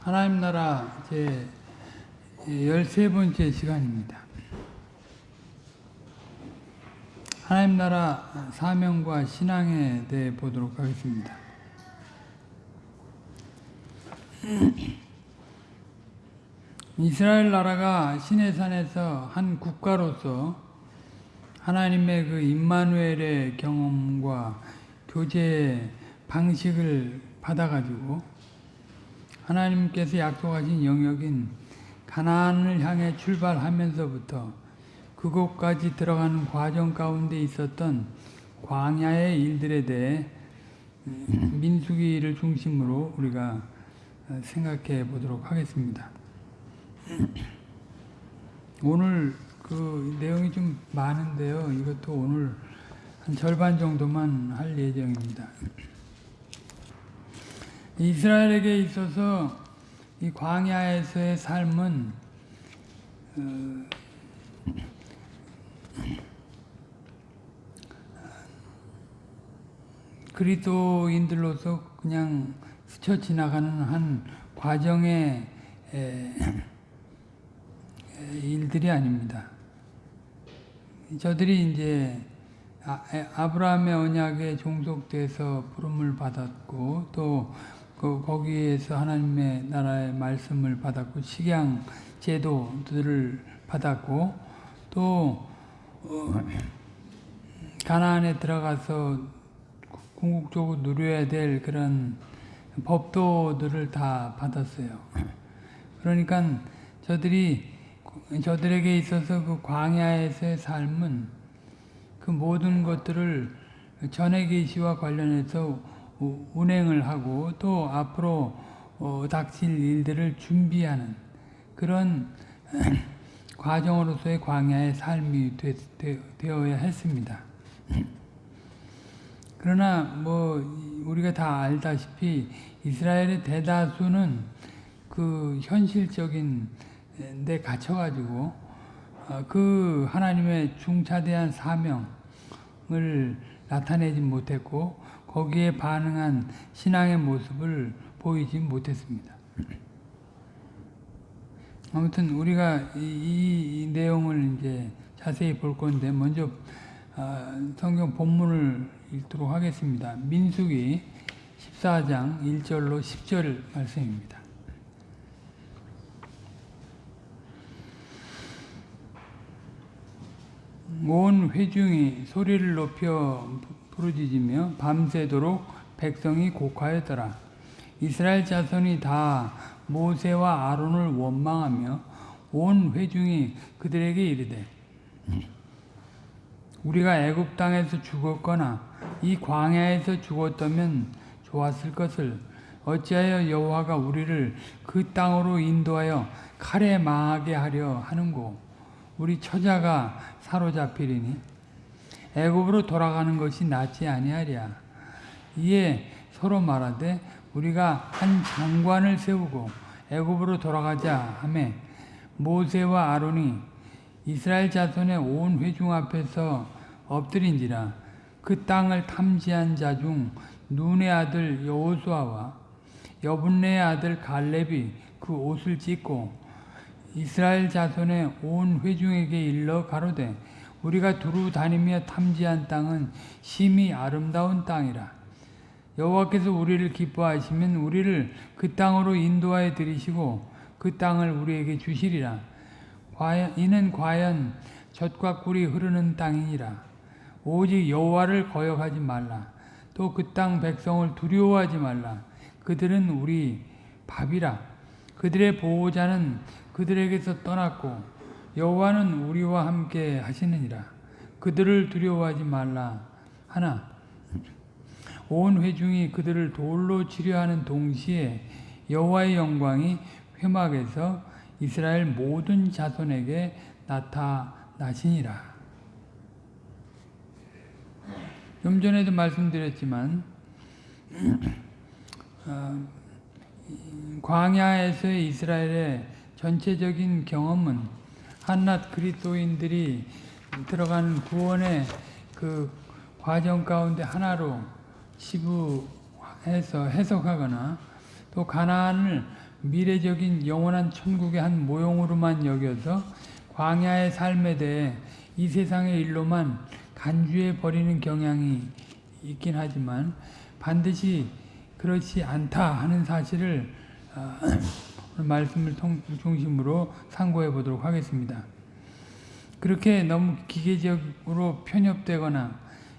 하나님 나라 제 13번째 시간입니다. 하나님 나라 사명과 신앙에 대해 보도록 하겠습니다. 이스라엘 나라가 시내산에서 한 국가로서 하나님의 그 임마누엘의 경험과 교제 방식을 받아가지고 하나님께서 약속하신 영역인 가나안을 향해 출발하면서부터 그곳까지 들어가는 과정 가운데 있었던 광야의 일들에 대해 민수기를 중심으로 우리가 생각해 보도록 하겠습니다. 오늘 그 내용이 좀 많은데요. 이것도 오늘 한 절반 정도만 할 예정입니다. 이스라엘에게 있어서 이 광야에서의 삶은 어, 그리스도인들로서 그냥 스쳐 지나가는 한 과정의 에, 일들이 아닙니다. 저들이 이제 아, 브라함의 언약에 종속돼서 부름을 받았고 또 그 거기에서 하나님의 나라의 말씀을 받았고 식양 제도들을 받았고 또 어, 가나안에 들어가서 궁극적으로 누려야 될 그런 법도들을 다 받았어요. 그러니까 저들이 저들에게 있어서 그 광야에서의 삶은 그 모든 것들을 전해 계시와 관련해서 운행을 하고 또 앞으로 어, 닥칠 일들을 준비하는 그런 과정으로서의 광야의 삶이 되, 되, 어야 했습니다. 그러나 뭐 우리가 다 알다시피 이스라엘의 대다수는 그 현실적인 데 갇혀가지고 어, 그 하나님의 중차대한 사명을 나타내지 못했고 거기에 반응한 신앙의 모습을 보이지 못했습니다. 아무튼 우리가 이, 이 내용을 이제 자세히 볼 건데 먼저 어, 성경 본문을 읽도록 하겠습니다. 민수기 14장 1절로 10절 말씀입니다. 온 회중이 소리를 높여 부르짖으며 밤새도록 백성이 곡하였더라. 이스라엘 자손이 다 모세와 아론을 원망하며 온 회중이 그들에게 이르되 우리가 애굽 땅에서 죽었거나 이 광야에서 죽었다면 좋았을 것을 어찌하여 여호와가 우리를 그 땅으로 인도하여 칼에 망하게 하려 하는고 우리 처자가 사로잡히리니 애굽으로 돌아가는 것이 낫지 아니하랴. 이에 서로 말하되 우리가 한 장관을 세우고 애굽으로 돌아가자 하매 모세와 아론이 이스라엘 자손의 온 회중 앞에서 엎드린지라 그 땅을 탐지한 자 중 눈의 아들 여호수아와 여분네의 아들 갈렙이 그 옷을 찢고 이스라엘 자손의 온 회중에게 일러 가로되 우리가 두루 다니며 탐지한 땅은 심히 아름다운 땅이라. 여호와께서 우리를 기뻐하시면 우리를 그 땅으로 인도하여 들이시고 그 땅을 우리에게 주시리라. 과연, 이는 과연 젖과 꿀이 흐르는 땅이니라. 오직 여호와를 거역하지 말라. 또 그 땅 백성을 두려워하지 말라. 그들은 우리 밥이라. 그들의 보호자는 그들에게서 떠났고 여호와는 우리와 함께 하시느니라. 그들을 두려워하지 말라 하나 온 회중이 그들을 돌로 치료하는 동시에 여호와의 영광이 회막에서 이스라엘 모든 자손에게 나타나시니라. 좀 전에도 말씀드렸지만 어, 이 광야에서의 이스라엘의 전체적인 경험은 한낱 그리스도인들이 들어가는 구원의 그 과정 가운데 하나로 치부해서 해석하거나 또 가나안을 미래적인 영원한 천국의 한 모형으로만 여겨서 광야의 삶에 대해 이 세상의 일로만 간주해 버리는 경향이 있긴 하지만 반드시 그렇지 않다 하는 사실을 어, 말씀을 통- 중심으로 상고해 보도록 하겠습니다. 그렇게 너무 기계적으로 편협되거나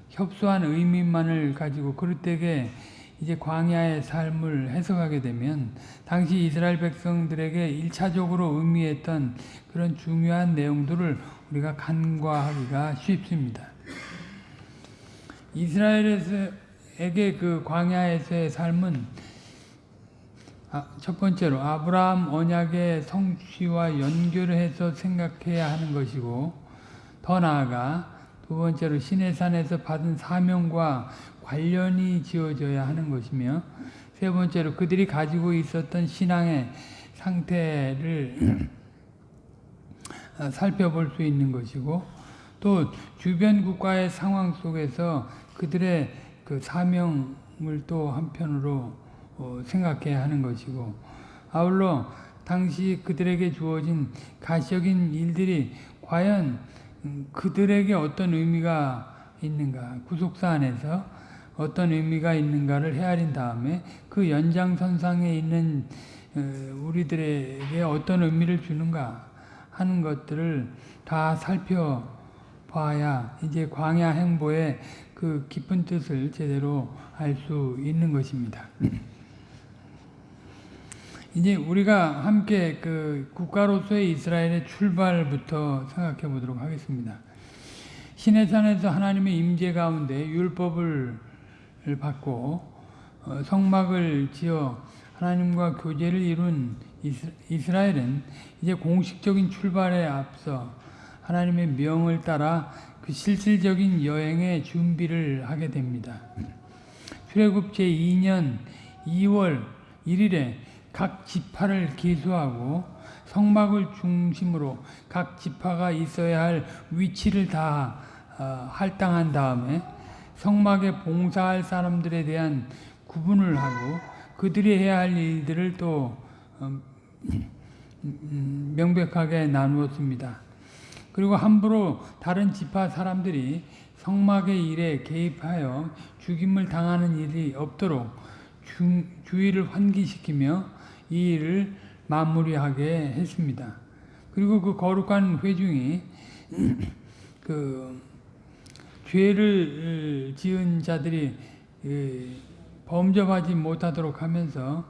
협소한 의미만을 가지고 그릇되게 이제 광야의 삶을 해석하게 되면 당시 이스라엘 백성들에게 일차적으로 의미했던 그런 중요한 내용들을 우리가 간과하기가 쉽습니다. 이스라엘에게 그 광야에서의 삶은 아, 첫 번째로 아브라함 언약의 성취와 연결해서 생각해야 하는 것이고 더 나아가 두 번째로 시내산에서 받은 사명과 관련이 지어져야 하는 것이며 세 번째로 그들이 가지고 있었던 신앙의 상태를 어, 살펴볼 수 있는 것이고 또 주변 국가의 상황 속에서 그들의 그 사명을 또 한편으로 어, 생각해야 하는 것이고 아울러 당시 그들에게 주어진 가시적인 일들이 과연 음, 그들에게 어떤 의미가 있는가? 구속사 안에서 어떤 의미가 있는가를 헤아린 다음에 그 연장선상에 있는 어, 우리들에게 어떤 의미를 주는가 하는 것들을 다 살펴봐야 이제 광야 행보의 그 깊은 뜻을 제대로 알 수 있는 것입니다. 이제 우리가 함께 그 국가로서의 이스라엘의 출발부터 생각해 보도록 하겠습니다. 시내산에서 하나님의 임재 가운데 율법을 받고 어, 성막을 지어 하나님과 교제를 이룬 이스- 이스라엘은 이제 공식적인 출발에 앞서 하나님의 명을 따라 그 실질적인 여행의 준비를 하게 됩니다. 출애굽 제2년 2월 1일에 각 지파를 계수하고 성막을 중심으로 각 지파가 있어야 할 위치를 다 어, 할당한 다음에 성막에 봉사할 사람들에 대한 구분을 하고 그들이 해야 할 일들을 또 음, 음, 명백하게 나누었습니다. 그리고 함부로 다른 지파 사람들이 성막의 일에 개입하여 죽임을 당하는 일이 없도록 주, 주의를 환기시키며 이 일을 마무리하게 했습니다. 그리고 그 거룩한 회중이 그 죄를 지은 자들이 예, 범접하지 못하도록 하면서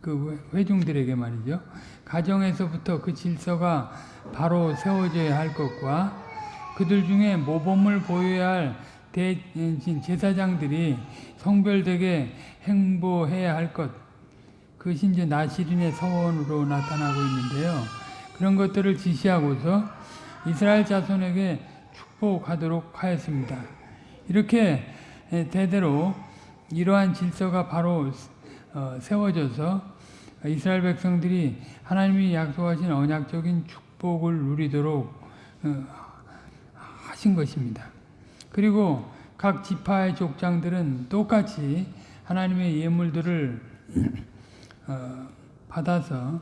그 회중들에게 말이죠. 가정에서부터 그 질서가 바로 세워져야 할 것과 그들 중에 모범을 보여야 할 대신 제사장들이 성별되게 행보해야 할 것, 그것이 이제 나시린의 서원으로 나타나고 있는데요. 그런 것들을 지시하고서 이스라엘 자손에게 축복하도록 하였습니다. 이렇게 대대로 이러한 질서가 바로 어, 세워져서 이스라엘 백성들이 하나님이 약속하신 언약적인 축복을 누리도록 어, 하신 것입니다. 그리고 각 지파의 족장들은 똑같이 하나님의 예물들을 어, 받아서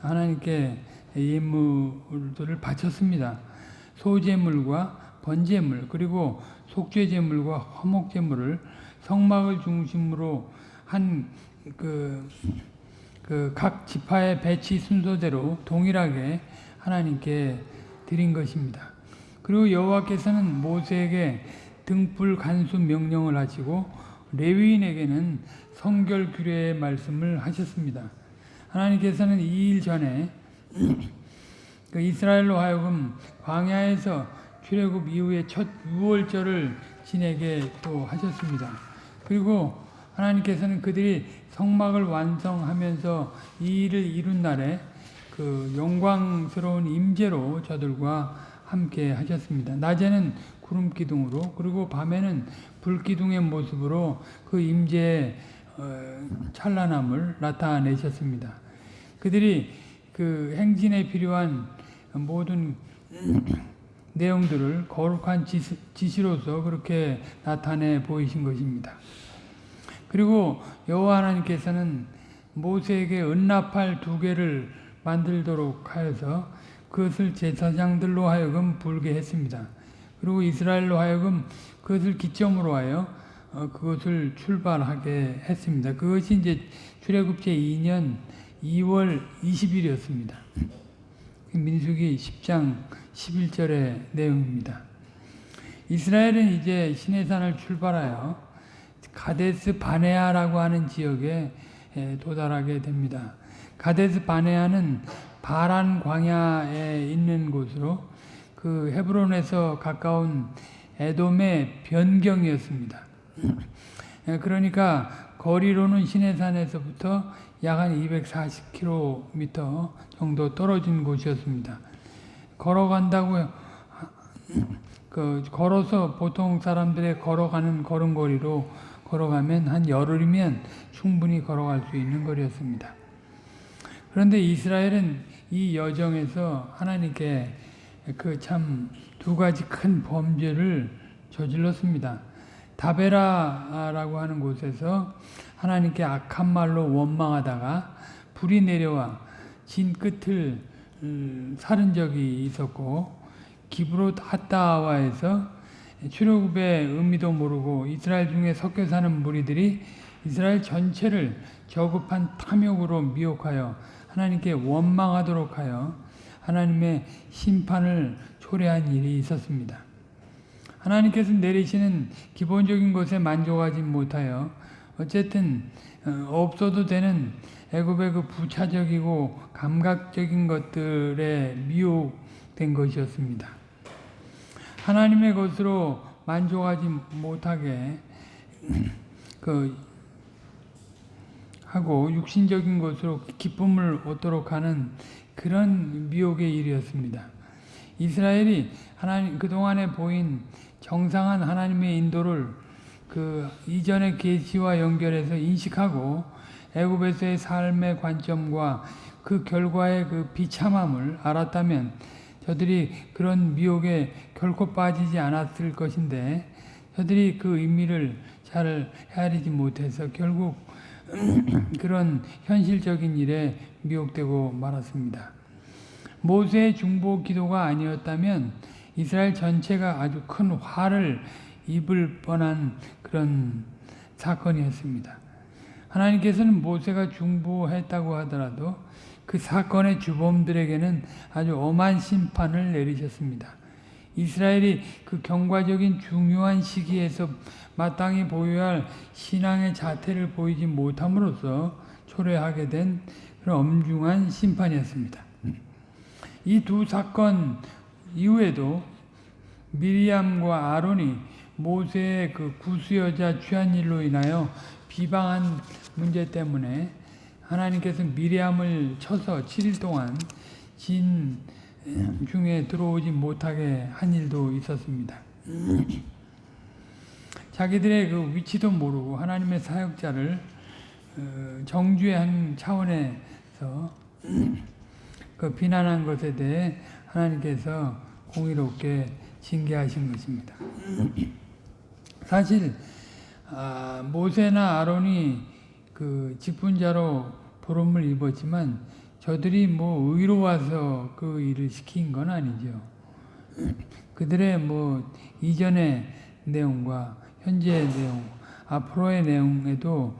하나님께 예물들을 바쳤습니다. 소제물과 번제물 그리고 속죄제물과 화목제물을 성막을 중심으로 한 그 그각 지파의 배치 순서대로 동일하게 하나님께 드린 것입니다. 그리고 여호와께서는 모세에게 등불 간수 명령을 하시고 레위인에게는 성결 규례의 말씀을 하셨습니다. 하나님께서는 이 일 전에 그 이스라엘로 하여금 광야에서 출애굽 이후에 첫 유월절을 지내게 또 하셨습니다. 그리고 하나님께서는 그들이 성막을 완성하면서 이 일을 이룬 날에 그 영광스러운 임재로 저들과 함께 하셨습니다. 낮에는 구름 기둥으로 그리고 밤에는 불 기둥의 모습으로 그 임재에 어, 찬란함을 나타내셨습니다. 그들이 그 행진에 필요한 모든 내용들을 거룩한 지시, 지시 로서 그렇게 나타내 보이신 것입니다. 그리고 여호와 하나님께서는 모세에게 은나팔 두 개를 만들도록 하여서 그것을 제사장들로 하여금 불게 했습니다. 그리고 이스라엘로 하여금 그것을 기점으로 하여 어, 그것을 출발하게 했습니다. 그것이 이제 출애굽 제 2년 2월 20일이었습니다. 민수기 10장 11절의 내용입니다. 이스라엘은 이제 시내산을 출발하여 가데스 바네아라고 하는 지역에 도달하게 됩니다. 가데스 바네아는 바란 광야에 있는 곳으로 그 헤브론에서 가까운 에돔의 변경이었습니다. 그러니까 거리로는 시내산에서부터 약 한 240km 정도 떨어진 곳이었습니다. 걸어간다고 그 걸어서 보통 사람들의 걸어가는 걸음거리로 걸어가면 한 열흘이면 충분히 걸어갈 수 있는 거리였습니다. 그런데 이스라엘은 이 여정에서 하나님께 그 참 두 가지 큰 범죄를 저질렀습니다. 다베라라고 하는 곳에서 하나님께 악한 말로 원망하다가 불이 내려와 진 끝을 사른 적이 있었고 기브롯 하타와에서 출애굽의 의미도 모르고 이스라엘 중에 섞여 사는 무리들이 이스라엘 전체를 저급한 탐욕으로 미혹하여 하나님께 원망하도록 하여 하나님의 심판을 초래한 일이 있었습니다. 하나님께서 내리시는 기본적인 것에 만족하지 못하여 어쨌든 없어도 되는 애굽의 그 부차적이고 감각적인 것들에 미혹된 것이었습니다. 하나님의 것으로 만족하지 못하게 그 하고 육신적인 것으로 기쁨을 얻도록 하는 그런 미혹의 일이었습니다. 이스라엘이 하나님 그동안에 보인 정상한 하나님의 인도를 그 이전의 계시와 연결해서 인식하고 애굽에서의 삶의 관점과 그 결과의 그 비참함을 알았다면 저들이 그런 미혹에 결코 빠지지 않았을 것인데 저들이 그 의미를 잘 헤아리지 못해서 결국 그런 현실적인 일에 미혹되고 말았습니다. 모세의 중보 기도가 아니었다면 이스라엘 전체가 아주 큰 화를 입을 뻔한 그런 사건이었습니다. 하나님께서는 모세가 중보했다고 하더라도 그 사건의 주범들에게는 아주 엄한 심판을 내리셨습니다. 이스라엘이 그 경과적인 중요한 시기에서 마땅히 보여야 할 신앙의 자태를 보이지 못함으로써 초래하게 된 그런 엄중한 심판이었습니다. 이 두 사건 이후에도 미리암과 아론이 모세의 그 구수여자 취한 일로 인하여 비방한 문제 때문에 하나님께서 미리암을 쳐서 7일 동안 진 중에 들어오지 못하게 한 일도 있었습니다. 자기들의 그 위치도 모르고 하나님의 사역자를 어, 정죄 한 차원에서 그 비난한 것에 대해 하나님께서 공의롭게 징계하신 것입니다. 사실 아, 모세나 아론이 그 직분자로 부름을 입었지만 저들이 뭐 의로 와서 그 일을 시킨 건 아니죠. 그들의 뭐 이전의 내용과 현재의 내용, 앞으로의 내용에도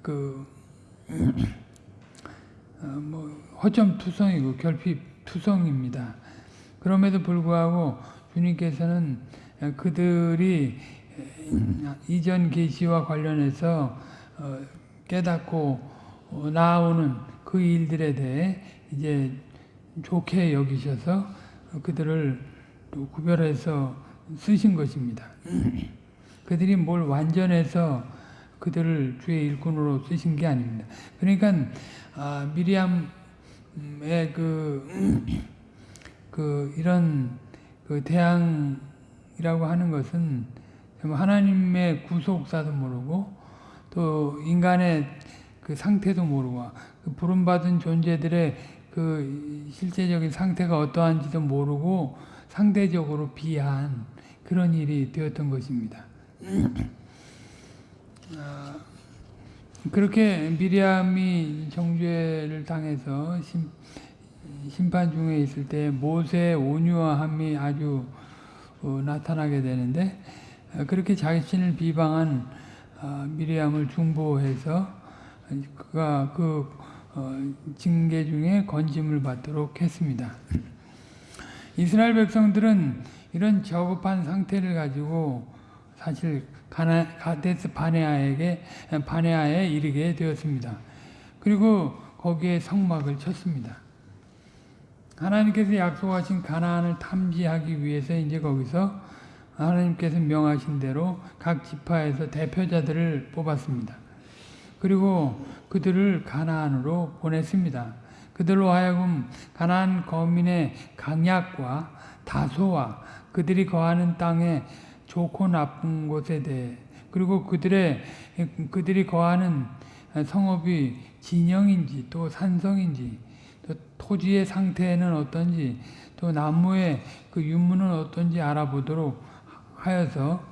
그, 어, 뭐, 허점 투성이고 결핍 투성입니다. 그럼에도 불구하고 주님께서는 그들이 이전 계시와 관련해서 어, 깨닫고 어, 나오는 그 일들에 대해 이제 좋게 여기셔서 그들을 구별해서 쓰신 것입니다. 그들이 뭘 완전해서 그들을 주의 일꾼으로 쓰신 게 아닙니다. 그러니까 아, 미리암의 그, 그 이런 그 대항이라고 하는 것은 하나님의 구속사도 모르고 또 인간의 그 상태도 모르고 그 부름받은 존재들의 그 실제적인 상태가 어떠한지도 모르고 상대적으로 비하한 그런 일이 되었던 것입니다. 아, 그렇게 미리암이 정죄를 당해서 심, 심판 중에 있을 때 모세의 온유함이 아주 어, 나타나게 되는데 어, 그렇게 자신을 비방한 어, 미리암을 중보해서 그가 그 어, 징계 중에 건짐을 받도록 했습니다. 이스라엘 백성들은 이런 저급한 상태를 가지고 사실 가나, 가데스 바네아에게 바네아에 이르게 되었습니다. 그리고 거기에 성막을 쳤습니다. 하나님께서 약속하신 가나안을 탐지하기 위해서 이제 거기서 하나님께서 명하신 대로 각 지파에서 대표자들을 뽑았습니다. 그리고 그들을 가나안으로 보냈습니다. 그들로 하여금 가나안 거민의 강약과 다소와 그들이 거하는 땅의 좋고 나쁜 것에 대해 그리고 그들의 그들이 거하는 성읍이 진영인지 또 산성인지 또 토지의 상태는 어떤지 또 나무의 그 유무는 어떤지 알아보도록 하여서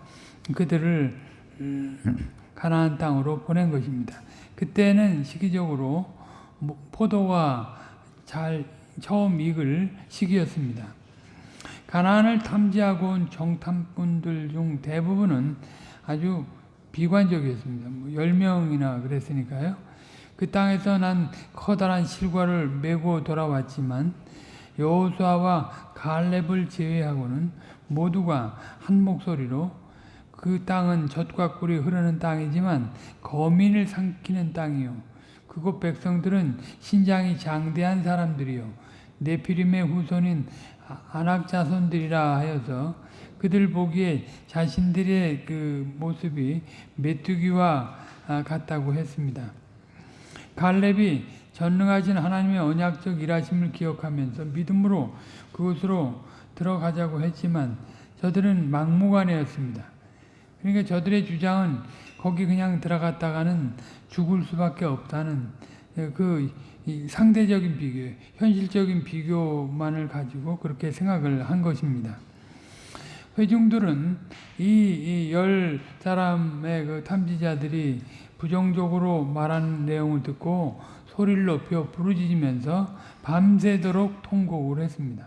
그들을 음, 가나안 땅으로 보낸 것입니다. 그때는 시기적으로 뭐 포도가 잘 처음 익을 시기였습니다. 가나안을 탐지하고 온 정탐꾼들 중 대부분은 아주 비관적이었습니다. 뭐 10명이나 그랬으니까요. 그 땅에서 난 커다란 실과를 메고 돌아왔지만 여호수아와 갈렙을 제외하고는 모두가 한 목소리로 그 땅은 젖과 꿀이 흐르는 땅이지만 거민을 삼키는 땅이요. 그곳 백성들은 신장이 장대한 사람들이요. 네피림의 후손인 안악 자손들이라 하여서 그들 보기에 자신들의 그 모습이 메뚜기와 같다고 했습니다. 갈렙이 전능하신 하나님의 언약적 일하심을 기억하면서 믿음으로 그곳으로 들어가자고 했지만 저들은 막무가내였습니다. 그러니까 저들의 주장은 거기 그냥 들어갔다가는 죽을 수밖에 없다는 그 상대적인 비교, 현실적인 비교만을 가지고 그렇게 생각을 한 것입니다. 회중들은 이 열 사람의 그 탐지자들이 부정적으로 말하는 내용을 듣고 소리를 높여 부르짖으면서 밤새도록 통곡을 했습니다.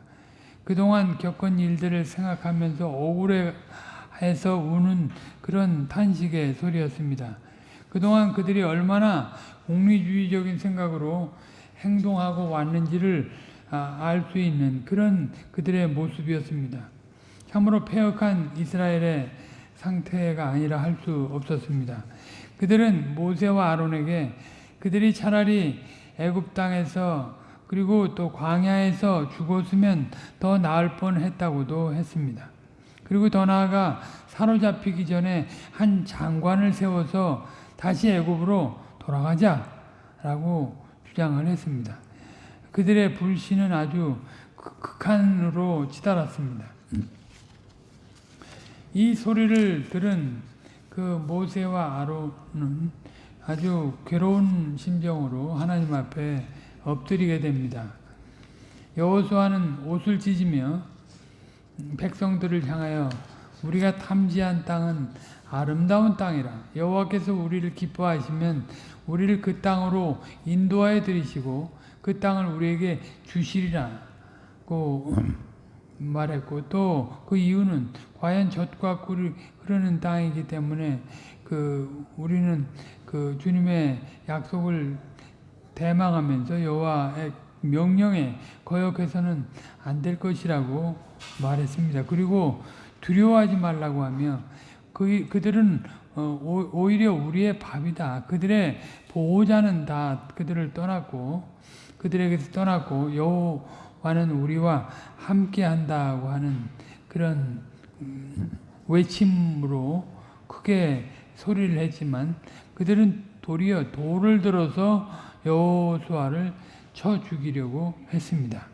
그동안 겪은 일들을 생각하면서 억울해서 우는 그런 탄식의 소리였습니다. 그동안 그들이 얼마나 공리주의적인 생각으로 행동하고 왔는지를 아, 알수 있는 그런 그들의 모습이었습니다. 참으로 폐역한 이스라엘의 상태가 아니라 할 수 없었습니다. 그들은 모세와 아론에게 그들이 차라리 애굽 땅에서 그리고 또 광야에서 죽었으면 더 나을 뻔했다고도 했습니다. 그리고 더 나아가 사로잡히기 전에 한 장관을 세워서 다시 애굽으로 돌아가자라고 주장을 했습니다. 그들의 불신은 아주 극한으로 치달았습니다. 이 소리를 들은 그 모세와 아론은 아주 괴로운 심정으로 하나님 앞에 엎드리게 됩니다. 여호수아는 옷을 찢으며 백성들을 향하여 우리가 탐지한 땅은 아름다운 땅이라 여호와께서 우리를 기뻐하시면 우리를 그 땅으로 인도하여 들이시고 그 땅을 우리에게 주시리라고 말했고 또 그 이유는 과연 젖과 꿀이 흐르는 땅이기 때문에 그 우리는 그 주님의 약속을 대망하면서 여호와의 명령에 거역해서는 안 될 것이라고 말했습니다. 그리고 두려워하지 말라고 하며 그, 그들은 어, 오히려 우리의 밥이다. 그들의 보호자는 다 그들을 떠났고 그들에게서 떠났고 여호와는 우리와 함께 한다고 하는 그런 음, 외침으로 크게 소리를 했지만 그들은 도리어 돌을 들어서 여호수아를 쳐 죽이려고 했습니다.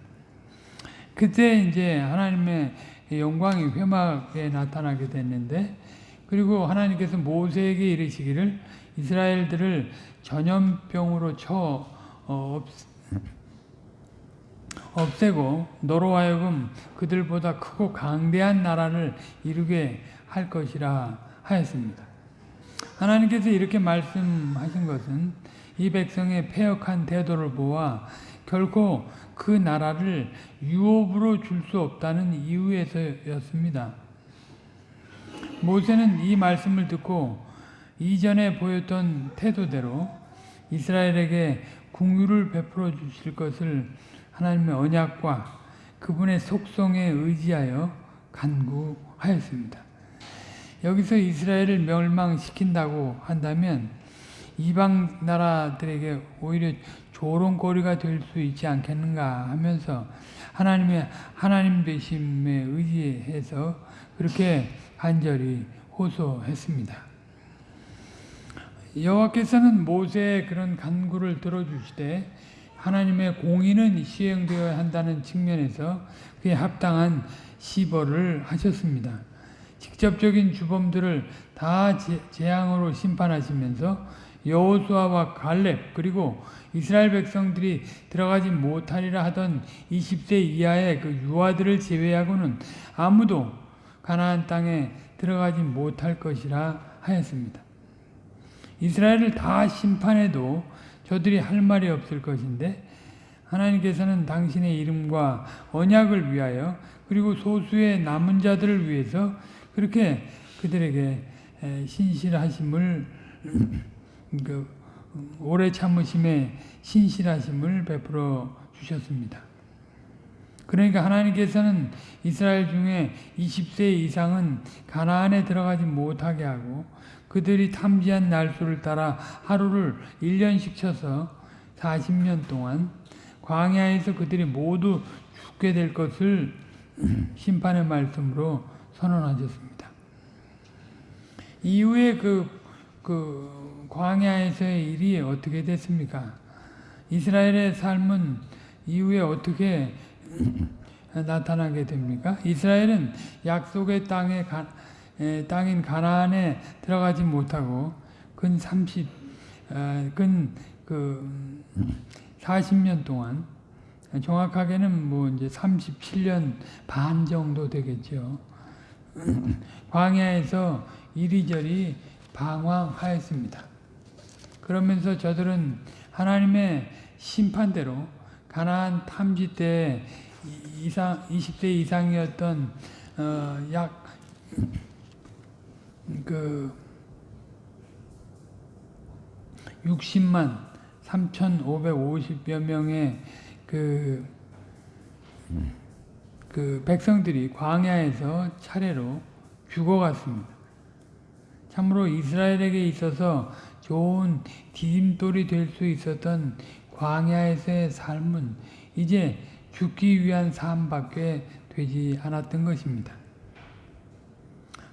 그때 이제 하나님의 영광이 회막에 나타나게 됐는데 그리고 하나님께서 모세에게 이르시기를 이스라엘들을 전염병으로 쳐 어, 없, 없애고 너로 하여금 그들보다 크고 강대한 나라를 이루게 할 것이라 하였습니다. 하나님께서 이렇게 말씀하신 것은 이 백성의 폐역한 태도를 보아 결코 그 나라를 유업으로 줄 수 없다는 이유에서였습니다. 모세는 이 말씀을 듣고 이전에 보였던 태도대로 이스라엘에게 궁유를 베풀어 주실 것을 하나님의 언약과 그분의 속성에 의지하여 간구하였습니다. 여기서 이스라엘을 멸망시킨다고 한다면 이방 나라들에게 오히려 조롱거리가 될 수 있지 않겠는가 하면서 하나님의 하나님 되심에 의지해서 그렇게 간절히 호소했습니다. 여호와께서는 모세의 그런 간구를 들어주시되 하나님의 공의는 시행되어야 한다는 측면에서 그에 합당한 시벌을 하셨습니다. 직접적인 주범들을 다 재앙으로 심판하시면서 여호수아와 갈렙 그리고 이스라엘 백성들이 들어가지 못하리라 하던 20세 이하의 그 유아들을 제외하고는 아무도 가나안 땅에 들어가지 못할 것이라 하였습니다. 이스라엘을 다 심판해도 저들이 할 말이 없을 것인데 하나님께서는 당신의 이름과 언약을 위하여 그리고 소수의 남은 자들을 위해서 그렇게 그들에게 신실하심을 그 오래 참으심에 신실하심을 베풀어 주셨습니다. 그러니까 하나님께서는 이스라엘 중에 20세 이상은 가나안에 들어가지 못하게 하고 그들이 탐지한 날수를 따라 하루를 1년씩 쳐서 40년 동안 광야에서 그들이 모두 죽게 될 것을 심판의 말씀으로 선언하셨습니다. 이후에 그, 그 광야에서의 일이 어떻게 됐습니까? 이스라엘의 삶은 이후에 어떻게 나타나게 됩니까? 이스라엘은 약속의 땅에 가, 에, 땅인 가나안에 들어가지 못하고 근 30, 어, 근그 40년 동안 정확하게는 뭐 이제 37년 반 정도 되겠죠. 광야에서 이리저리 방황하였습니다. 그러면서 저들은 하나님의 심판대로 가나안 탐지 때 이상 20대 이상이었던 어, 약그 60만 3,550여 명의 그, 그 백성들이 광야에서 차례로 죽어갔습니다. 참으로 이스라엘에게 있어서 좋은 디딤돌이 될 수 있었던 광야에서의 삶은 이제 죽기 위한 삶밖에 되지 않았던 것입니다.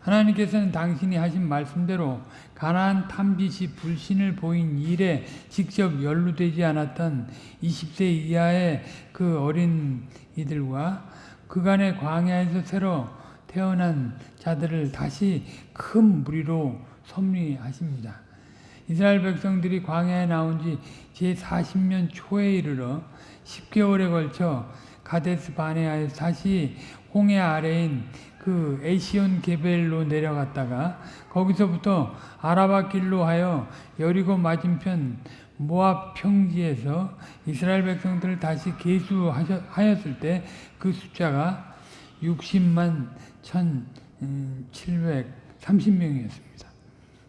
하나님께서는 당신이 하신 말씀대로 가나안 탐지시 불신을 보인 일에 직접 연루되지 않았던 20세 이하의 그 어린 이들과 그간의 광야에서 새로 태어난 자들을 다시 큰 무리로 섭리하십니다. 이스라엘 백성들이 광야에 나온 지 제40년 초에 이르러 10개월에 걸쳐 가데스 바네아에서 다시 홍해 아래인 그 에시온 게벨로 내려갔다가 거기서부터 아라바 길로 하여 여리고 맞은편 모압 평지에서 이스라엘 백성들을 다시 계수하였을 때 그 숫자가 60만 1,730명이었습니다.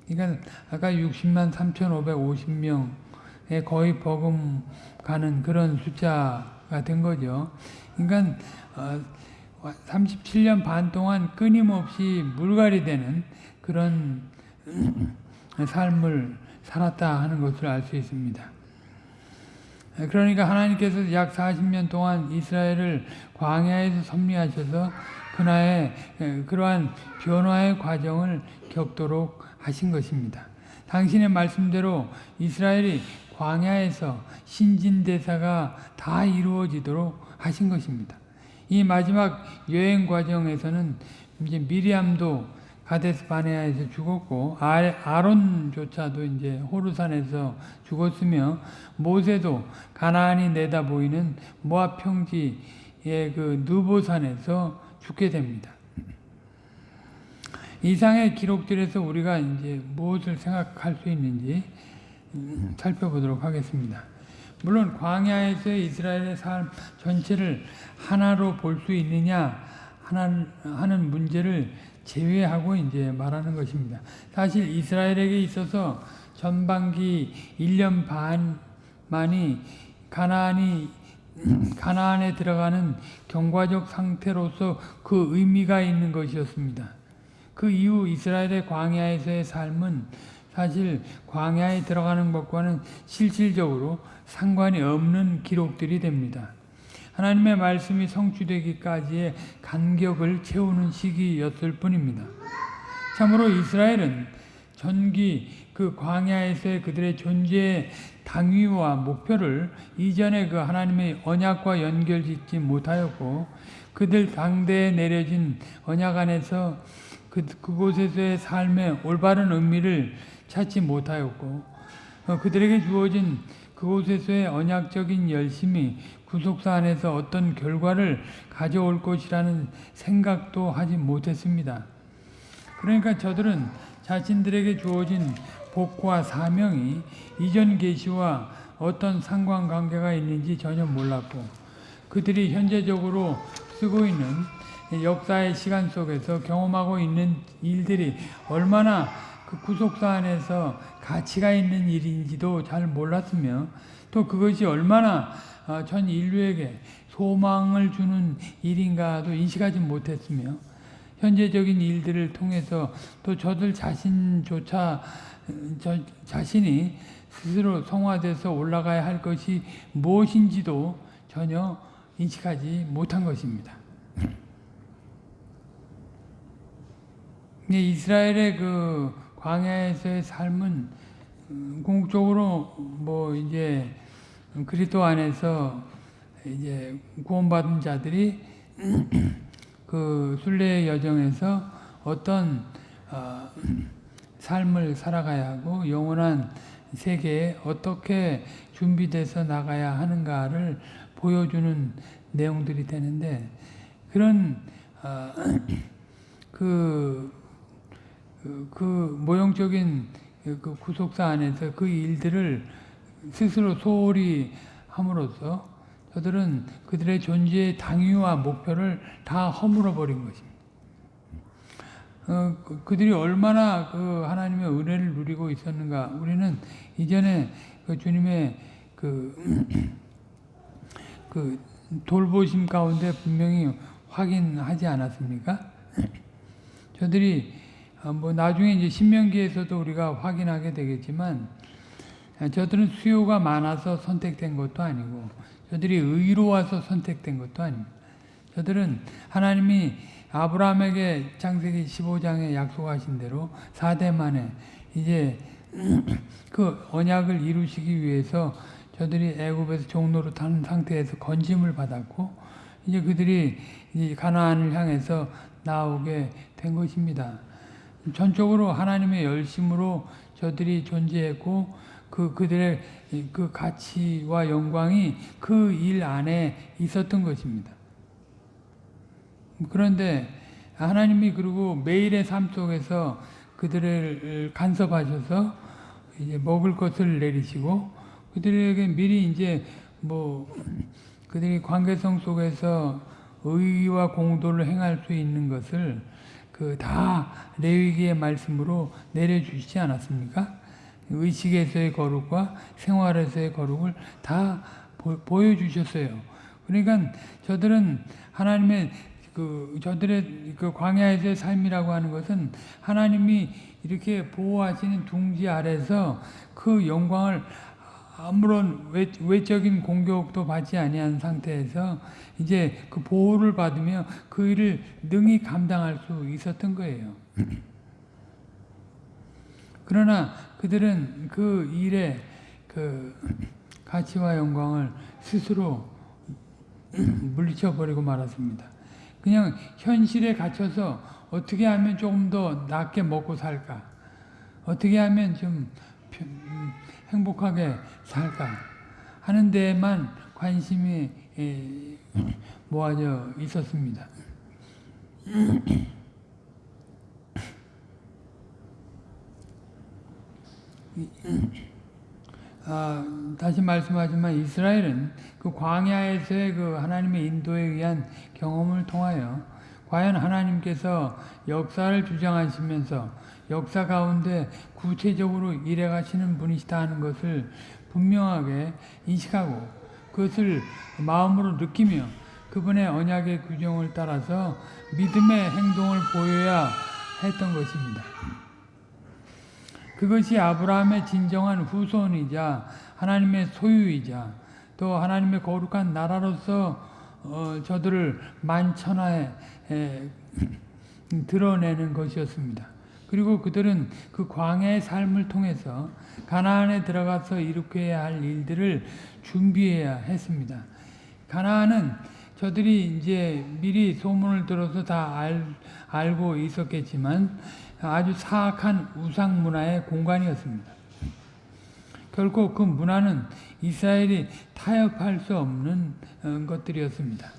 그러니까 아까 60만 3,550명에 거의 버금가는 그런 숫자가 된 거죠. 그러니까 37년 반 동안 끊임없이 물갈이 되는 그런 삶을 살았다 하는 것을 알 수 있습니다. 그러니까 하나님께서 약 40년 동안 이스라엘을 광야에서 섭리하셔서 그나의 그러한 변화의 과정을 겪도록 하신 것입니다. 당신의 말씀대로 이스라엘이 광야에서 신진대사가 다 이루어지도록 하신 것입니다. 이 마지막 여행 과정에서는 이제 미리암도 가데스 바네아에서 죽었고 아- 아론조차도 이제 호르산에서 죽었으며 모세도 가나안이 내다 보이는 모압 평지의 그 느보산에서 죽게 됩니다. 이상의 기록들에서 우리가 이제 무엇을 생각할 수 있는지 음, 살펴보도록 하겠습니다. 물론 광야에서의 이스라엘의 삶 전체를 하나로 볼 수 있느냐 하는 문제를 제외하고 이제 말하는 것입니다. 사실 이스라엘에게 있어서 전반기 1년 반만이 가나안이 가나안에 들어가는 경과적 상태로서 그 의미가 있는 것이었습니다. 그 이후 이스라엘의 광야에서의 삶은 사실 광야에 들어가는 것과는 실질적으로 상관이 없는 기록들이 됩니다. 하나님의 말씀이 성취되기까지의 간격을 채우는 시기였을 뿐입니다. 참으로 이스라엘은 전기 그 광야에서의 그들의 존재의 당위와 목표를 이전에 그 하나님의 언약과 연결짓지 못하였고 그들 당대에 내려진 언약 안에서 그, 그곳에서의 삶의 올바른 의미를 찾지 못하였고 어, 그들에게 주어진 그곳에서의 언약적인 열심이 구속사 안에서 어떤 결과를 가져올 것이라는 생각도 하지 못했습니다. 그러니까 저들은 자신들에게 주어진 복과 사명이 이전 계시와 어떤 상관관계가 있는지 전혀 몰랐고 그들이 현재적으로 쓰고 있는 역사의 시간 속에서 경험하고 있는 일들이 얼마나 그 구속사 안에서 가치가 있는 일인지도 잘 몰랐으며 또 그것이 얼마나 어, 전 인류에게 소망을 주는 일인가도 인식하지 못했으며 현재적인 일들을 통해서 또 저들 자신조차 저 자신이 스스로 성화돼서 올라가야 할 것이 무엇인지도 전혀 인식하지 못한 것입니다. 이스라엘의 그 광야에서의 삶은 음, 궁극적으로 뭐 이제 그리스도 안에서 이제 구원받은 자들이 그 순례의 여정에서 어떤 어, 삶을 살아가야 하고 영원한 세계에 어떻게 준비돼서 나가야 하는가를 보여주는 내용들이 되는데 그런 어, 그, 그, 그 모형적인 그 구속사 안에서 그 일들을 스스로 소홀히 함으로써 저들은 그들의 존재의 당위와 목표를 다 허물어 버린 것입니다. 어, 그- 그들이 얼마나 그 하나님의 은혜를 누리고 있었는가 우리는 이전에 그 주님의 그, 그 돌보심 가운데 분명히 확인하지 않았습니까? 저들이 어, 뭐 나중에 이제 신명기에서도 우리가 확인하게 되겠지만 아, 저들은 수요가 많아서 선택된 것도 아니고 저들이 의로와서 선택된 것도 아닙니다. 저들은 하나님이 아브라함에게 창세기 15장에 약속하신 대로 4대 만에 이제 그 언약을 이루시기 위해서 저들이 애굽에서 종로로 타는 상태에서 건짐을 받았고 이제 그들이 이 가나안을 향해서 나오게 된 것입니다. 전적으로 하나님의 열심으로 저들이 존재했고 그 그들의 이그 가치와 영광이 그 일 안에 있었던 것입니다. 그런데 하나님이 그리고 매일의 삶 속에서 그들을 간섭하셔서 이제 먹을 것을 내리시고 그들에게 미리 이제 뭐 그들이 관계성 속에서 의와 공도를 행할 수 있는 것을 그 다 레위기의 말씀으로 내려주시지 않았습니까? 의식에서의 거룩과 생활에서의 거룩을 다 보, 보여주셨어요. 그러니까 저들은 하나님의 그 저들의 그 광야에서의 삶이라고 하는 것은 하나님이 이렇게 보호하시는 둥지 아래서 그 영광을 아무런 외, 외적인 공격도 받지 아니한 상태에서 이제 그 보호를 받으며 그 일을 능히 감당할 수 있었던 거예요. 그러나 그들은 그 일의 그 가치와 영광을 스스로 물리쳐 버리고 말았습니다. 그냥 현실에 갇혀서 어떻게 하면 조금 더 낫게 먹고 살까? 어떻게 하면 좀 행복하게 살까? 하는 데에만 관심이 에, 모아져 있었습니다. 아, 다시 말씀하지만 이스라엘은 그 광야에서의 그 하나님의 인도에 의한 경험을 통하여 과연 하나님께서 역사를 주장하시면서 역사 가운데 구체적으로 일해 가시는 분이시다 하는 것을 분명하게 인식하고 그것을 마음으로 느끼며 그분의 언약의 규정을 따라서 믿음의 행동을 보여야 했던 것입니다. 그것이 아브라함의 진정한 후손이자 하나님의 소유이자 또 하나님의 거룩한 나라로서 어, 저들을 만천하에 에, 드러내는 것이었습니다. 그리고 그들은 그 광야의 삶을 통해서 가나안에 들어가서 이룩해야 할 일들을 준비해야 했습니다. 가나안은 저들이 이제 미리 소문을 들어서 다 알, 알고 있었겠지만 아주 사악한 우상 문화의 공간이었습니다. 결코 그 문화는 이스라엘이 타협할 수 없는 어, 것들이었습니다.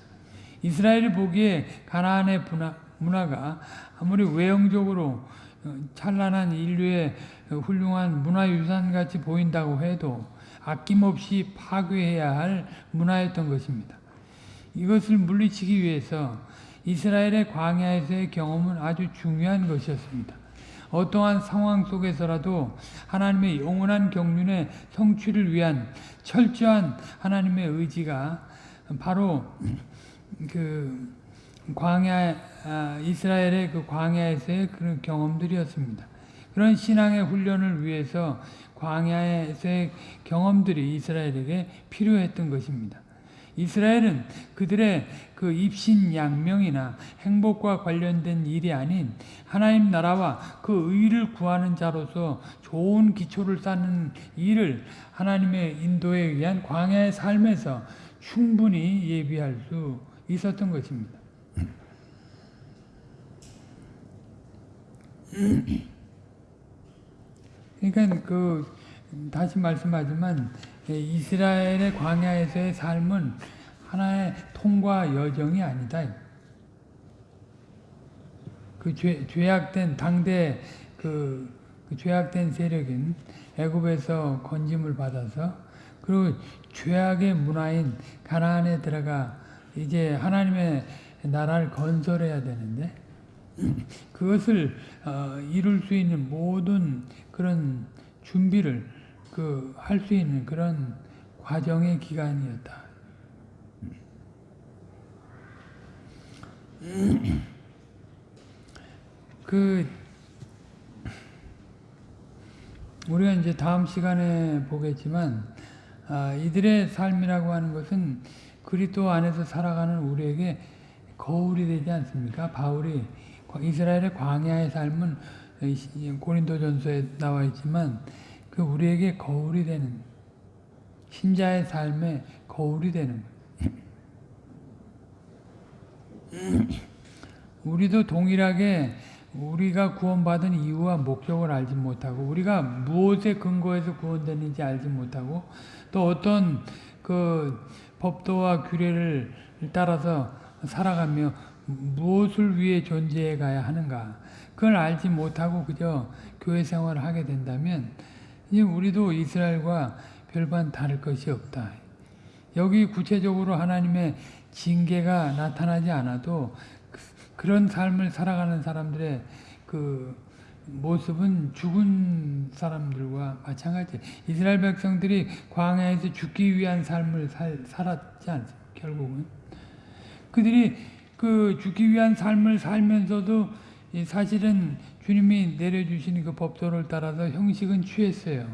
이스라엘이 보기에 가나안의 문화, 문화가 아무리 외형적으로 어, 찬란한 인류의 훌륭한 문화유산 같이 보인다고 해도 아낌없이 파괴해야 할 문화였던 것입니다. 이것을 물리치기 위해서 이스라엘의 광야에서의 경험은 아주 중요한 것이었습니다. 어떠한 상황 속에서라도 하나님의 영원한 경륜의 성취를 위한 철저한 하나님의 의지가 바로 그 광야 아, 이스라엘의 그 광야에서의 그런 경험들이었습니다. 그런 신앙의 훈련을 위해서 광야에서의 경험들이 이스라엘에게 필요했던 것입니다. 이스라엘은 그들의 그 입신 양명이나 행복과 관련된 일이 아닌 하나님 나라와 그 의를 구하는 자로서 좋은 기초를 쌓는 일을 하나님의 인도에 의한 광야의 삶에서 충분히 예비할 수 있었던 것입니다. 그러니까 그 다시 말씀하지만 이스라엘의 광야에서의 삶은 하나의 통과 여정이 아니다. 그 죄, 죄악된 당대 그, 그 죄악된 세력인 애굽에서 건짐을 받아서 그리고 죄악의 문화인 가나안에 들어가 이제 하나님의 나라를 건설해야 되는데 그것을 어, 이룰 수 있는 모든 그런 준비를 그 할 수 있는 그런 과정의 기간이었다. 그 우리가 이제 다음 시간에 보겠지만 아, 이들의 삶이라고 하는 것은 그리스도 안에서 살아가는 우리에게 거울이 되지 않습니까? 바울이 이스라엘의 광야의 삶은 고린도전서에 나와 있지만 그 우리에게 거울이 되는 신자의 삶에 거울이 되는 우리도 동일하게 우리가 구원받은 이유와 목적을 알지 못하고 우리가 무엇에 근거해서 구원됐는지 알지 못하고 또 어떤 그 법도와 규례를 따라서 살아가며 무엇을 위해 존재해 가야 하는가 그걸 알지 못하고 그저 교회 생활을 하게 된다면 이제 우리도 이스라엘과 별반 다를 것이 없다. 여기 구체적으로 하나님의 징계가 나타나지 않아도 그런 삶을 살아가는 사람들의 그 모습은 죽은 사람들과 마찬가지. 이스라엘 백성들이 광야에서 죽기 위한 삶을 살, 살았지 않습니까? 결국은 그들이 그 죽기 위한 삶을 살면서도 사실은 주님이 내려주시는 그 법도를 따라서 형식은 취했어요.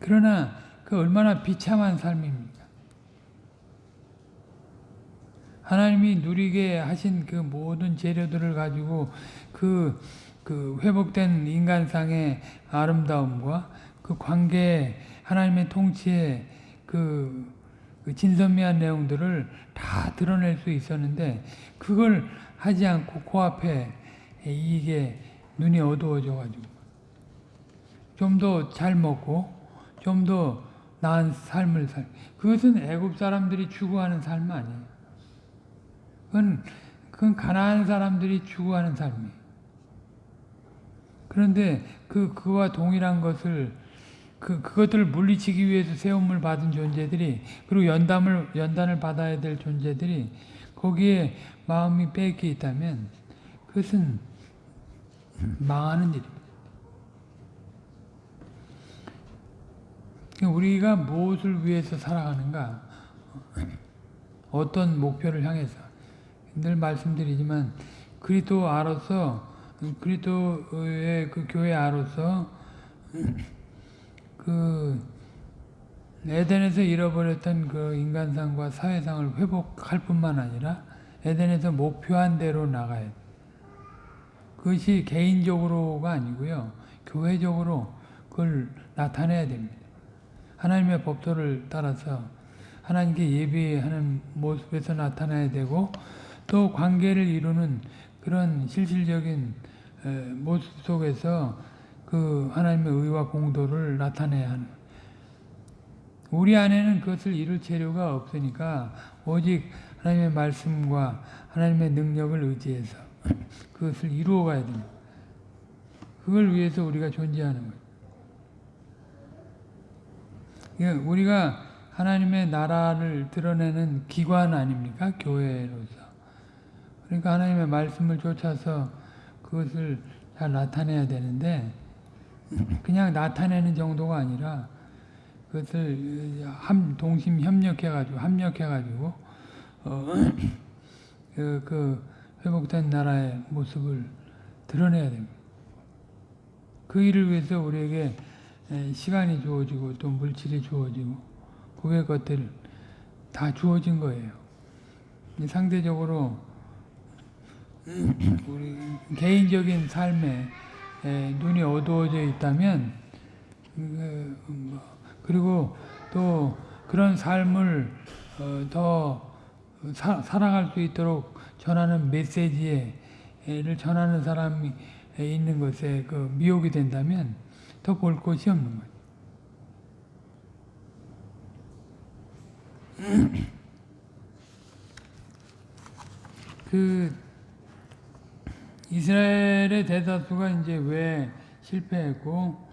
그러나 그 얼마나 비참한 삶입니까? 하나님이 누리게 하신 그 모든 재료들을 가지고 그, 그 회복된 인간상의 아름다움과 그 관계, 하나님의 통치의 그 그 진선미한 내용들을 다 드러낼 수 있었는데 그걸 하지 않고 코앞에 이게 눈이 어두워져 가지고 좀 더 잘 먹고 좀 더 나은 삶을 살 그것은 애굽 사람들이 추구하는 삶 아니에요. 그건 그건 가난한 사람들이 추구하는 삶이에요. 그런데 그 그와 동일한 것을 그 그것들을 물리치기 위해서 세움을 받은 존재들이 그리고 연담을 연단을 받아야 될 존재들이 거기에 마음이 빼겨 있다면 그것은 망하는 일입니다. 그러니까 우리가 무엇을 위해서 살아가는가? 어떤 목표를 향해서 늘 말씀드리지만 그리스도 아로서 그리스도의 그 교회 아로서 그 에덴에서 잃어버렸던 그 인간상과 사회상을 회복할 뿐만 아니라 에덴에서 목표한 대로 나가야 돼. 그것이 개인적으로가 아니고요. 교회적으로 그걸 나타내야 됩니다. 하나님의 법도를 따라서 하나님께 예배하는 모습에서 나타나야 되고 또 관계를 이루는 그런 실질적인 모습 속에서 그 하나님의 의와 공도를 나타내야 하는 우리 안에는 그것을 이룰 재료가 없으니까 오직 하나님의 말씀과 하나님의 능력을 의지해서 그것을 이루어 가야 됩니다. 그걸 위해서 우리가 존재하는 거예요. 그러니까 우리가 하나님의 나라를 드러내는 기관 아닙니까? 교회로서. 그러니까 하나님의 말씀을 쫓아서 그것을 잘 나타내야 되는데 그냥 나타내는 정도가 아니라 그것을 함, 동심 협력해가지고 합력해가지고 어, 그, 그 회복된 나라의 모습을 드러내야 됩니다. 그 일을 위해서 우리에게 시간이 주어지고 또 물질이 주어지고 그의 것들 다 주어진 거예요. 상대적으로 우리 개인적인 삶에 눈이 어두워져 있다면 뭐, 그리고 또 그런 삶을 어, 더 살아갈 수 있도록 전하는 메시지를 전하는 사람이 있는 것에 그 미혹이 된다면 더볼 곳이 없는 거예요. 그 이스라엘의 대다수가 이제 왜 실패했고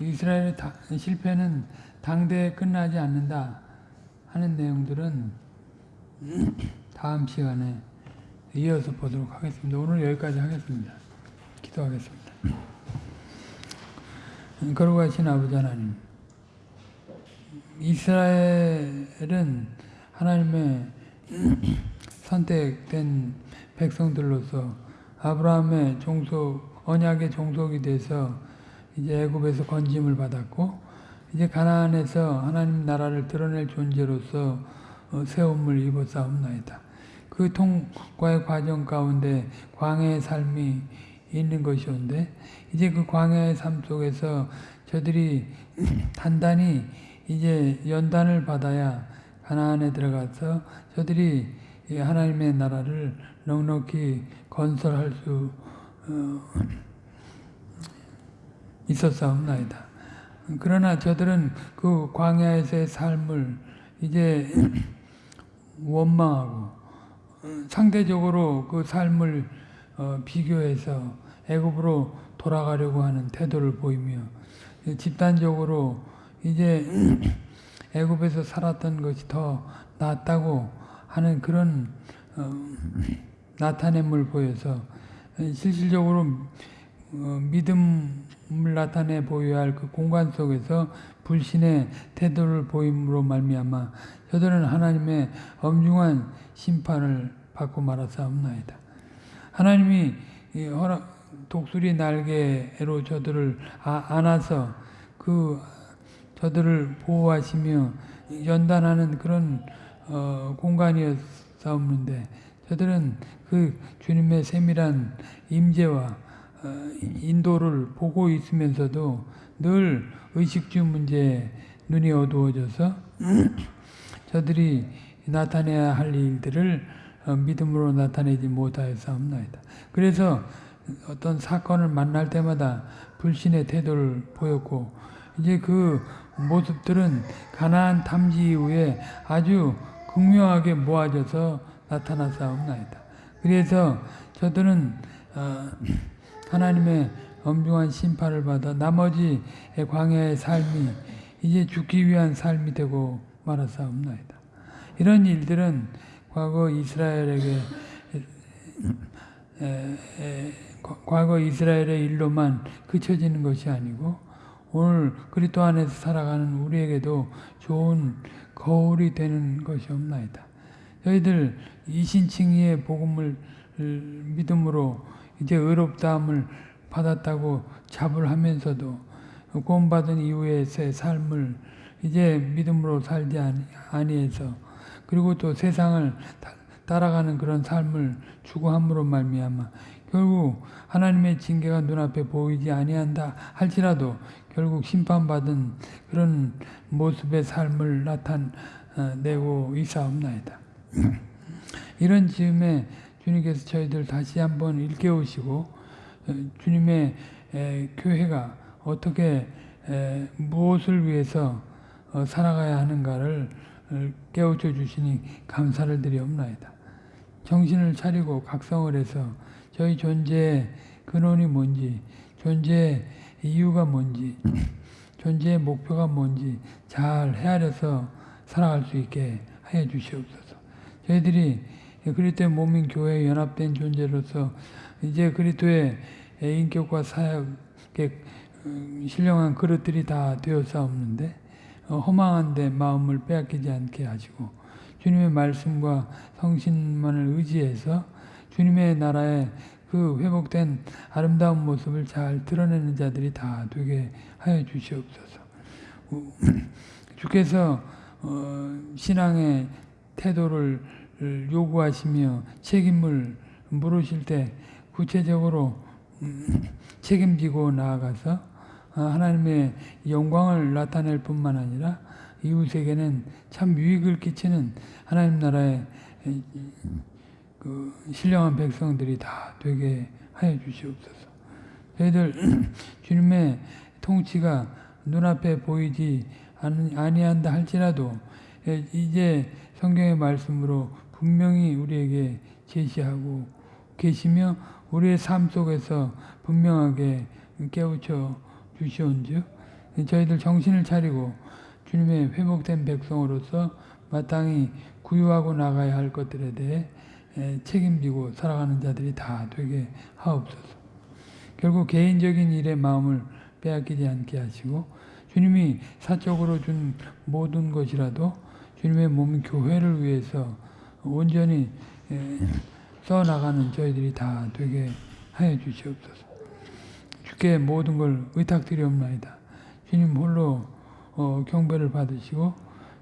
이스라엘의 다, 실패는 당대에 끝나지 않는다 하는 내용들은 다음 시간에 이어서 보도록 하겠습니다. 오늘 여기까지 하겠습니다. 기도하겠습니다. 거룩하신 아버지 하나님 이스라엘은 하나님의 선택된 백성들로서 아브라함의 종속 언약의 종속이 돼서 이제 애굽에서 건짐을 받았고 이제 가나안에서 하나님 나라를 드러낼 존재로서 어, 세움을 입었사옵나이다. 그 통과의 과정 가운데 광야의 삶이 있는 것이온데 이제 그 광야의 삶 속에서 저들이 단단히 이제 연단을 받아야 가나안에 들어가서 저들이 하나님의 나라를 넉넉히 건설할 수 어, 있었사옵나이다. 그러나 저들은 그 광야에서의 삶을 이제 원망하고 상대적으로 그 삶을 어, 비교해서 애굽으로 돌아가려고 하는 태도를 보이며 집단적으로 이제 애굽에서 살았던 것이 더 낫다고 하는 그런 어, 나타냄을 보여서 실질적으로 어, 믿음을 나타내 보여야 할 그 공간 속에서 불신의 태도를 보임으로 말미암아 저들은 하나님의 엄중한 심판을 받고 말았사옵나이다. 하나님이 독수리 날개로 저들을 아, 안아서 그 저들을 보호하시며 연단하는 그런 어, 공간이었사옵는데 저들은 그 주님의 세밀한 임재와 어, 인도를 보고 있으면서도 늘 의식주 문제에 눈이 어두워져서 저들이 나타내야 할 일들을 어, 믿음으로 나타내지 못하였사옵나이다. 그래서 어떤 사건을 만날 때마다 불신의 태도를 보였고 이제 그 모습들은 가나안 탐지 이후에 아주 극명하게 모아져서 나타났사옵나이다. 그래서 저들은 어, 하나님의 엄중한 심판을 받아 나머지 광야의 삶이 이제 죽기 위한 삶이 되고 말았사옵나이다. 이런 일들은 과거 이스라엘에게 에, 에, 과- 과거 이스라엘의 일로만 그쳐지는 것이 아니고 오늘 그리스도 안에서 살아가는 우리에게도 좋은 거울이 되는 것이 없나이다. 저희들 이신칭의의 복음을 믿음으로 이제 의롭다함을 받았다고 자불하면서도 구원받은 이후의 새 삶을 이제 믿음으로 살지 아니- 아니해서 그리고 또 세상을 다- 따라가는 그런 삶을 추구함으로 말미암아 결국 하나님의 징계가 눈앞에 보이지 아니한다 할지라도 결국 심판받은 그런 모습의 삶을 나타내고 있사옵나이다. 이런 즈음에 주님께서 저희들 다시 한번 일깨우시고 어, 주님의 에, 교회가 어떻게 에, 무엇을 위해서 어, 살아가야 하는가를 어, 깨우쳐 주시니 감사를 드리옵나이다. 정신을 차리고 각성을 해서 저희 존재의 근원이 뭔지, 존재의 이유가 뭔지, 존재의 목표가 뭔지 잘 헤아려서 살아갈 수 있게 하여 주시옵소서. 저희들이 그리스도의 몸인 교회에 연합된 존재로서 이제 그리스도의 인격과 사역에 음, 신령한 그릇들이 다 되었사옵는데 어, 허망한 데 마음을 빼앗기지 않게 하시고 주님의 말씀과 성신만을 의지해서 주님의 나라의 그 회복된 아름다운 모습을 잘 드러내는 자들이 다 되게 하여 주시옵소서. 우- 주께서 어, 신앙의 태도를 요구하시며 책임을 물으실 때 구체적으로 음, 책임지고 나아가서 아, 하나님의 영광을 나타낼 뿐만 아니라 이웃에게는 참 유익을 끼치는 하나님 나라의 에, 그 신령한 백성들이 다 되게 하여 주시옵소서. 저희들 주님의 통치가 눈앞에 보이지 아니- 아니한다 할지라도 에, 이제 성경의 말씀으로 분명히 우리에게 제시하고 계시며 우리의 삶 속에서 분명하게 깨우쳐 주시온즉 저희들 정신을 차리고 주님의 회복된 백성으로서 마땅히 구유하고 나가야 할 것들에 대해 에, 책임지고 살아가는 자들이 다 되게 하옵소서. 결국 개인적인 일에 마음을 빼앗기지 않게 하시고 주님이 사적으로 준 모든 것이라도 주님의 몸 교회를 위해서 온전히 에, 써나가는 저희들이 다 되게 하여 주시옵소서. 주께 모든 걸 의탁드리옵나이다. 주님 홀로 어, 경배를 받으시고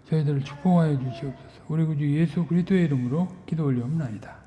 저희들을 축복하여 주시옵소서. 우리 구주 예수 그리스도의 이름으로 기도 올리옵나이다.